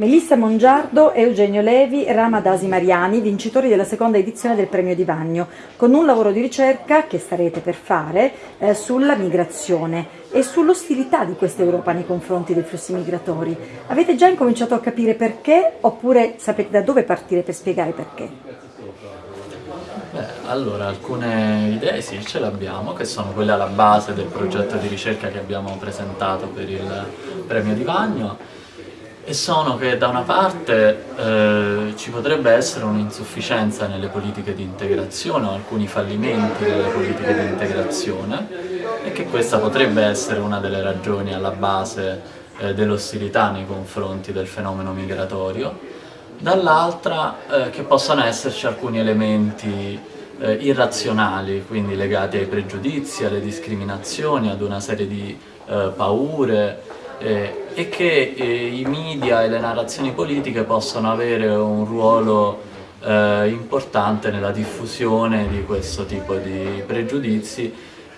Melissa Mongiardo Eugenio Levi, Rama Dasi Mariani, vincitori della seconda edizione del Premio di Vagno, con un lavoro di ricerca che starete per fare eh, sulla migrazione e sull'ostilità di questa Europa nei confronti dei flussi migratori. Avete già incominciato a capire perché oppure sapete da dove partire per spiegare perché? Beh, allora, alcune idee sì, ce le abbiamo, che sono quelle alla base del progetto di ricerca che abbiamo presentato per il Premio di Vagno e sono che da una parte eh, ci potrebbe essere un'insufficienza nelle politiche di integrazione o alcuni fallimenti nelle politiche di integrazione e che questa potrebbe essere una delle ragioni alla base eh, dell'ostilità nei confronti del fenomeno migratorio, dall'altra eh, che possano esserci alcuni elementi eh, irrazionali, quindi legati ai pregiudizi, alle discriminazioni, ad una serie di eh, paure, eh, e che eh, i media e le narrazioni politiche possono avere un ruolo eh, importante nella diffusione di questo tipo di pregiudizi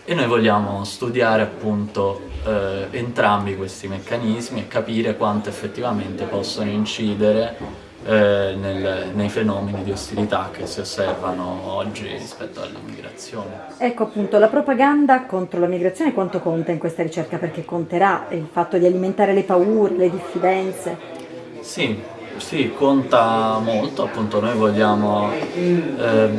e noi vogliamo studiare appunto eh, entrambi questi meccanismi e capire quanto effettivamente possono incidere eh, nel, nei fenomeni di ostilità che si osservano oggi rispetto all'immigrazione. Ecco appunto, la propaganda contro la migrazione quanto conta in questa ricerca? Perché conterà il fatto di alimentare le paure, le diffidenze? Sì, sì, conta molto, appunto noi vogliamo, eh,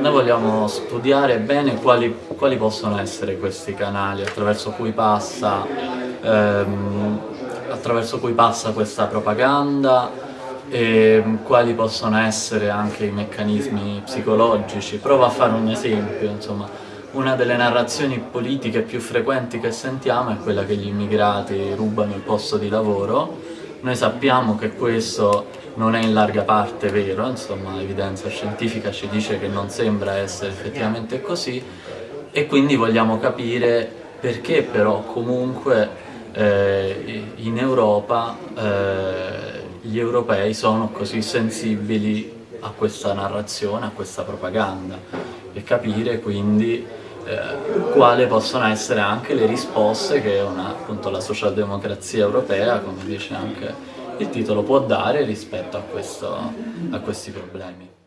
noi vogliamo studiare bene quali, quali, possono essere questi canali attraverso cui passa, ehm, attraverso cui passa questa propaganda, e quali possono essere anche i meccanismi psicologici. Provo a fare un esempio, insomma, una delle narrazioni politiche più frequenti che sentiamo è quella che gli immigrati rubano il posto di lavoro. Noi sappiamo che questo non è in larga parte vero, insomma l'evidenza scientifica ci dice che non sembra essere effettivamente così e quindi vogliamo capire perché però comunque eh, in Europa eh, gli europei sono così sensibili a questa narrazione, a questa propaganda e capire quindi eh, quali possono essere anche le risposte che una, appunto, la socialdemocrazia europea, come dice anche il titolo, può dare rispetto a, questo, a questi problemi.